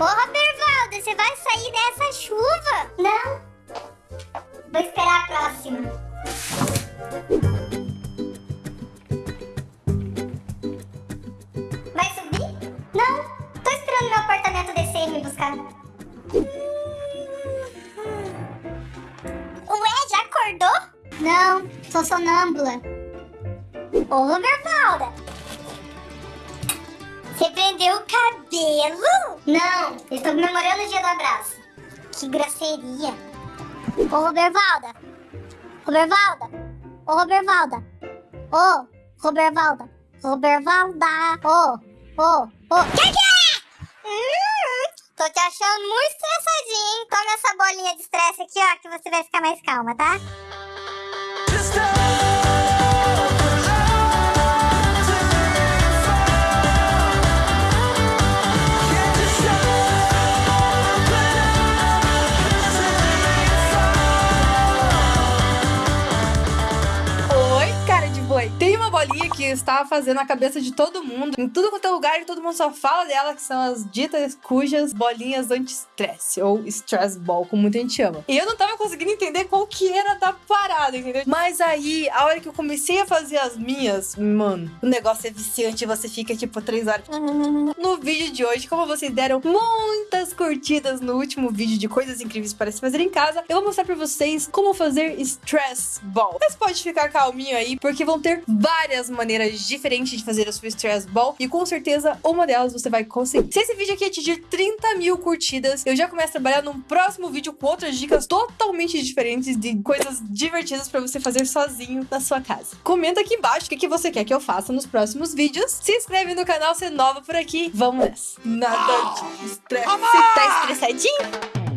Ô, Robervaldo, você vai sair dessa chuva? Não. Vou esperar a próxima. Vai subir? Não. Tô esperando meu apartamento descer e me buscar. Ué, já acordou? Não, sou sonâmbula. Ô, Robervalda. Você prendeu o cabelo? Não, eu estou comemorando o dia do abraço. Que grosseria. Ô, Robervalda. Robervalda. Ô, Robervalda. Ô, Robervalda. Robervalda. Ô, ô, ô. Que que é? Hum, tô te achando muito estressadinho, hein? Toma essa bolinha de estresse aqui, ó, que você vai ficar mais calma, tá? Oi, cara de boi. Tem uma bolinha que está fazendo a cabeça de todo mundo. Em tudo quanto é lugar, e todo mundo só fala dela, que são as ditas cujas bolinhas anti-estresse, ou stress ball, como muita gente chama. E eu não tava conseguindo entender qual que era da parada, entendeu? Mas aí, a hora que eu comecei a fazer as minhas, mano, o negócio é viciante, você fica tipo três horas. No vídeo de hoje, como vocês deram muitas curtidas no último vídeo de coisas incríveis para se fazer em casa, eu vou mostrar pra vocês como fazer stress ball. Mas pode ficar calminho aí, porque vão ter várias maneiras diferentes de fazer a sua stress ball e com certeza uma delas você vai conseguir. Se esse vídeo aqui atingir 30 mil curtidas, eu já começo a trabalhar num próximo vídeo com outras dicas totalmente diferentes de coisas divertidas pra você fazer sozinho na sua casa. Comenta aqui embaixo o que, que você quer que eu faça nos próximos vídeos. Se inscreve no canal se é nova por aqui. Vamos nessa. Nada de estresse. Tá estressadinho?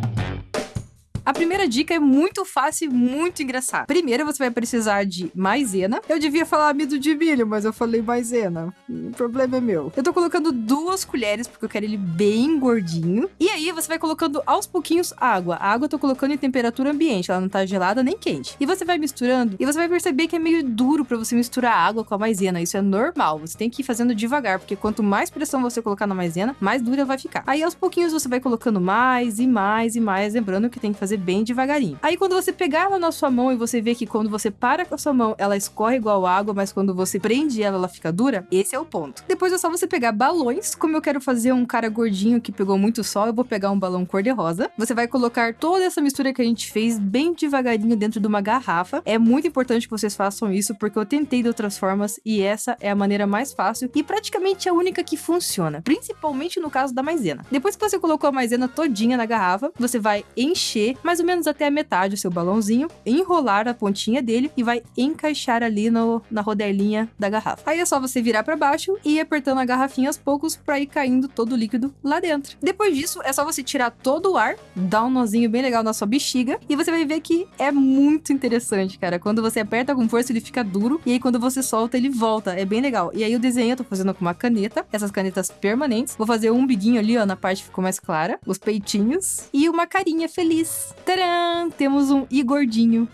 A primeira dica é muito fácil e muito engraçada. Primeiro, você vai precisar de maisena. Eu devia falar amido de milho, mas eu falei maisena. O problema é meu. Eu tô colocando duas colheres, porque eu quero ele bem gordinho. E aí, você vai colocando aos pouquinhos água. A água eu tô colocando em temperatura ambiente, ela não tá gelada nem quente. E você vai misturando, e você vai perceber que é meio duro pra você misturar água com a maisena. Isso é normal, você tem que ir fazendo devagar, porque quanto mais pressão você colocar na maisena, mais dura vai ficar. Aí, aos pouquinhos, você vai colocando mais e mais e mais, lembrando que tem que fazer bem devagarinho. Aí quando você pegar ela na sua mão e você vê que quando você para com a sua mão, ela escorre igual água, mas quando você prende ela, ela fica dura, esse é o ponto. Depois é só você pegar balões, como eu quero fazer um cara gordinho que pegou muito sol, eu vou pegar um balão cor-de-rosa. Você vai colocar toda essa mistura que a gente fez bem devagarinho dentro de uma garrafa. É muito importante que vocês façam isso, porque eu tentei de outras formas e essa é a maneira mais fácil e praticamente a única que funciona, principalmente no caso da maisena. Depois que você colocou a maisena todinha na garrafa, você vai encher mais ou menos até a metade o seu balãozinho, enrolar a pontinha dele e vai encaixar ali no, na rodelinha da garrafa. Aí é só você virar para baixo e ir apertando a garrafinha aos poucos para ir caindo todo o líquido lá dentro. Depois disso, é só você tirar todo o ar, dar um nozinho bem legal na sua bexiga e você vai ver que é muito interessante, cara. Quando você aperta com força, ele fica duro e aí quando você solta, ele volta. É bem legal. E aí o desenho eu tô fazendo com uma caneta, essas canetas permanentes. Vou fazer um biguinho ali, ó, na parte que ficou mais clara, os peitinhos e uma carinha feliz. Tcharam! Temos um Igordinho.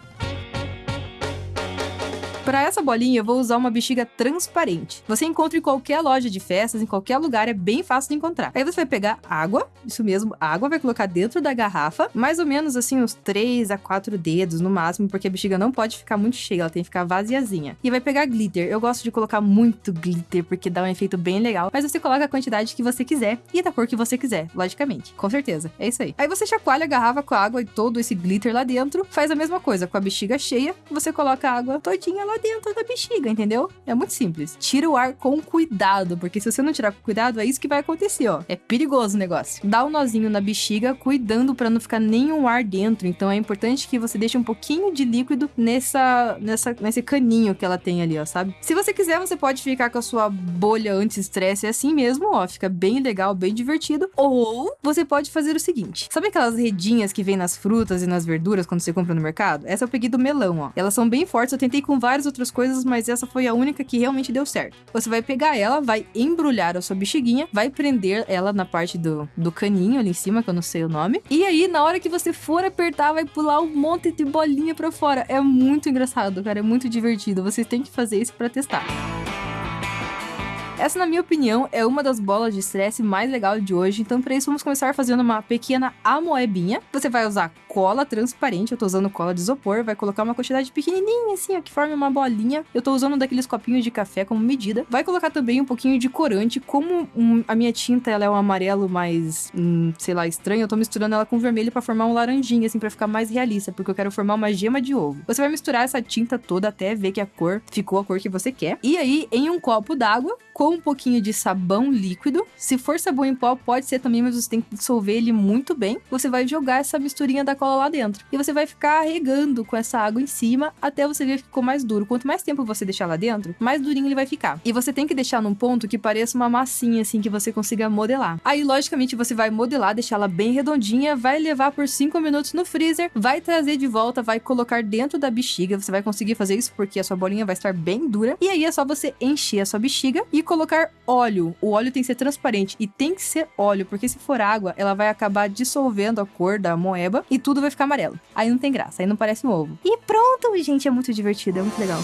Para essa bolinha, eu vou usar uma bexiga transparente. Você encontra em qualquer loja de festas, em qualquer lugar, é bem fácil de encontrar. Aí você vai pegar água, isso mesmo, água, vai colocar dentro da garrafa, mais ou menos assim uns 3 a 4 dedos no máximo, porque a bexiga não pode ficar muito cheia, ela tem que ficar vaziazinha. E vai pegar glitter. Eu gosto de colocar muito glitter, porque dá um efeito bem legal, mas você coloca a quantidade que você quiser e da cor que você quiser, logicamente. Com certeza, é isso aí. Aí você chacoalha a garrafa com a água e todo esse glitter lá dentro, faz a mesma coisa com a bexiga cheia, você coloca a água todinha lá dentro da bexiga, entendeu? É muito simples. Tira o ar com cuidado, porque se você não tirar com cuidado, é isso que vai acontecer, ó. É perigoso o negócio. Dá um nozinho na bexiga, cuidando para não ficar nenhum ar dentro. Então é importante que você deixe um pouquinho de líquido nessa, nessa, nesse caninho que ela tem ali, ó, sabe? Se você quiser, você pode ficar com a sua bolha anti-estresse assim mesmo, ó. Fica bem legal, bem divertido. Ou você pode fazer o seguinte: sabe aquelas redinhas que vem nas frutas e nas verduras quando você compra no mercado? Essa eu peguei do melão, ó. Elas são bem fortes, eu tentei com várias outras coisas mas essa foi a única que realmente deu certo. Você vai pegar ela, vai embrulhar a sua bexiguinha, vai prender ela na parte do, do caninho ali em cima, que eu não sei o nome. E aí, na hora que você for apertar, vai pular um monte de bolinha pra fora. É muito engraçado, cara. É muito divertido. Vocês têm que fazer isso pra testar. Essa, na minha opinião, é uma das bolas de estresse mais legal de hoje. Então, para isso, vamos começar fazendo uma pequena amoebinha. Você vai usar cola transparente, eu tô usando cola de isopor, vai colocar uma quantidade pequenininha assim, ó, que forma uma bolinha. Eu tô usando daqueles copinhos de café como medida. Vai colocar também um pouquinho de corante, como um, a minha tinta ela é um amarelo mais, hum, sei lá, estranho, eu tô misturando ela com vermelho para formar um laranjinha assim para ficar mais realista, porque eu quero formar uma gema de ovo. Você vai misturar essa tinta toda até ver que a cor ficou a cor que você quer. E aí, em um copo d'água, com um pouquinho de sabão líquido. Se for sabão em pó, pode ser também, mas você tem que dissolver ele muito bem. Você vai jogar essa misturinha da cola lá dentro. E você vai ficar regando com essa água em cima até você ver que ficou mais duro. Quanto mais tempo você deixar lá dentro, mais durinho ele vai ficar. E você tem que deixar num ponto que pareça uma massinha, assim, que você consiga modelar. Aí, logicamente, você vai modelar, deixar ela bem redondinha, vai levar por 5 minutos no freezer, vai trazer de volta, vai colocar dentro da bexiga. Você vai conseguir fazer isso porque a sua bolinha vai estar bem dura. E aí é só você encher a sua bexiga e colocar óleo. O óleo tem que ser transparente e tem que ser óleo, porque se for água, ela vai acabar dissolvendo a cor da moeba e tudo vai ficar amarelo. Aí não tem graça, aí não parece um ovo. E pronto, gente, é muito divertido, é muito legal.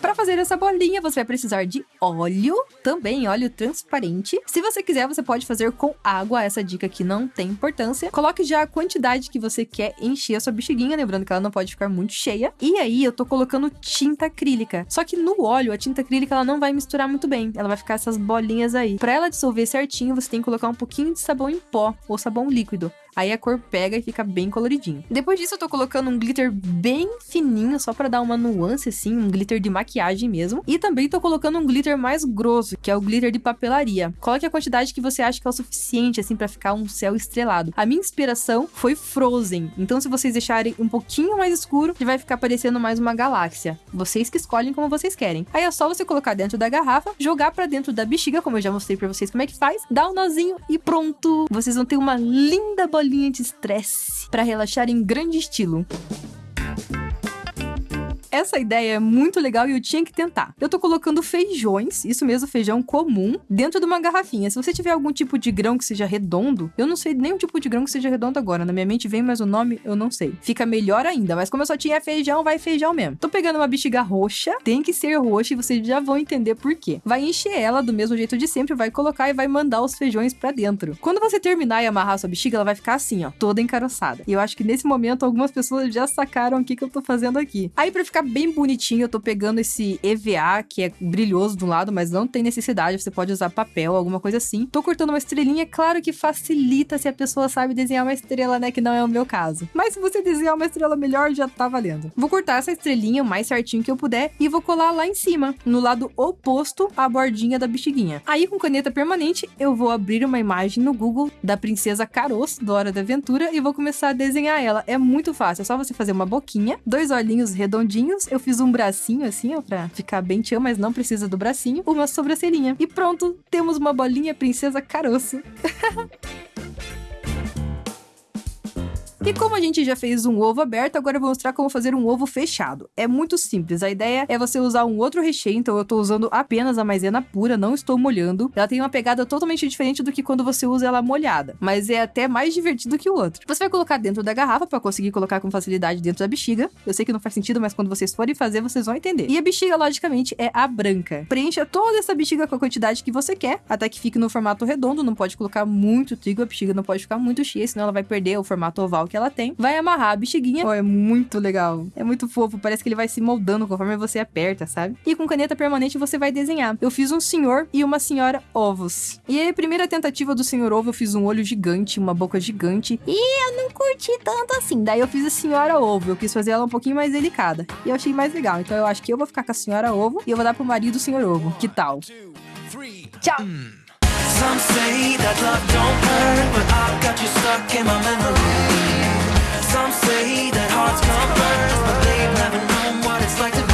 Para fazer essa bolinha, você vai precisar de óleo, também óleo transparente. Se você quiser, você pode fazer com água, essa dica aqui não tem importância. Coloque já a quantidade que você quer encher a sua bexiguinha, lembrando que ela não pode ficar muito cheia. E aí, eu tô colocando tinta acrílica. Só que no óleo, a tinta acrílica ela não vai misturar muito bem, ela vai ficar essas bolinhas aí. Para ela dissolver certinho, você tem que colocar um pouquinho de sabão em pó ou sabão líquido. Aí a cor pega e fica bem coloridinho. Depois disso, eu tô colocando um glitter bem fininho, só para dar uma nuance, assim, um glitter de maquiagem mesmo. E também tô colocando um glitter mais grosso, que é o glitter de papelaria. Coloque a quantidade que você acha que é o suficiente, assim, para ficar um céu estrelado. A minha inspiração foi Frozen. Então, se vocês deixarem um pouquinho mais escuro, vai ficar parecendo mais uma galáxia. Vocês que escolhem como vocês querem. Aí é só você colocar dentro da garrafa, jogar para dentro da bexiga, como eu já mostrei para vocês como é que faz, dar um nozinho e pronto! Vocês vão ter uma linda bolinha bolinha de estresse para relaxar em grande estilo. Essa ideia é muito legal e eu tinha que tentar. Eu tô colocando feijões, isso mesmo, feijão comum, dentro de uma garrafinha. Se você tiver algum tipo de grão que seja redondo, eu não sei nenhum tipo de grão que seja redondo agora. Na minha mente vem, mas o nome eu não sei. Fica melhor ainda, mas como eu só tinha feijão, vai feijão mesmo. Tô pegando uma bexiga roxa, tem que ser roxa e vocês já vão entender por quê. Vai encher ela do mesmo jeito de sempre, vai colocar e vai mandar os feijões para dentro. Quando você terminar e amarrar sua bexiga, ela vai ficar assim, ó, toda encaroçada. E eu acho que nesse momento algumas pessoas já sacaram o que, que eu tô fazendo aqui. Aí para ficar bem bonitinho, eu tô pegando esse EVA, que é brilhoso do lado, mas não tem necessidade, você pode usar papel, alguma coisa assim. Tô cortando uma estrelinha, claro que facilita se a pessoa sabe desenhar uma estrela, né, que não é o meu caso. Mas se você desenhar uma estrela melhor, já tá valendo. Vou cortar essa estrelinha o mais certinho que eu puder e vou colar lá em cima, no lado oposto à bordinha da bexiguinha. Aí com caneta permanente, eu vou abrir uma imagem no Google da princesa Caroço, do Hora da Aventura, e vou começar a desenhar ela. É muito fácil, é só você fazer uma boquinha, dois olhinhos redondinhos, eu fiz um bracinho assim, ó, pra ficar bem tchan, mas não precisa do bracinho. Uma sobrancelhinha. E pronto, temos uma bolinha princesa caroço. E como a gente já fez um ovo aberto, agora eu vou mostrar como fazer um ovo fechado. É muito simples, a ideia é você usar um outro recheio, então eu tô usando apenas a maisena pura, não estou molhando. Ela tem uma pegada totalmente diferente do que quando você usa ela molhada, mas é até mais divertido que o outro. Você vai colocar dentro da garrafa para conseguir colocar com facilidade dentro da bexiga. Eu sei que não faz sentido, mas quando vocês forem fazer, vocês vão entender. E a bexiga, logicamente, é a branca. Preencha toda essa bexiga com a quantidade que você quer, até que fique no formato redondo, não pode colocar muito trigo, a bexiga não pode ficar muito cheia, senão ela vai perder o formato oval que ela tem, vai amarrar a bexiguinha. Oh, é muito legal. É muito fofo, parece que ele vai se moldando conforme você aperta, sabe? E com caneta permanente você vai desenhar. Eu fiz um senhor e uma senhora ovos. E aí, a primeira tentativa do senhor ovo, eu fiz um olho gigante, uma boca gigante. E eu não curti tanto assim. Daí eu fiz a senhora ovo. Eu quis fazer ela um pouquinho mais delicada. E eu achei mais legal. Então eu acho que eu vou ficar com a senhora ovo e eu vou dar pro marido o senhor ovo. Que tal? Tchau! Some say that love don't hurt, but I've got you stuck in my memory. Some say that hearts come first, but they've never known what it's like to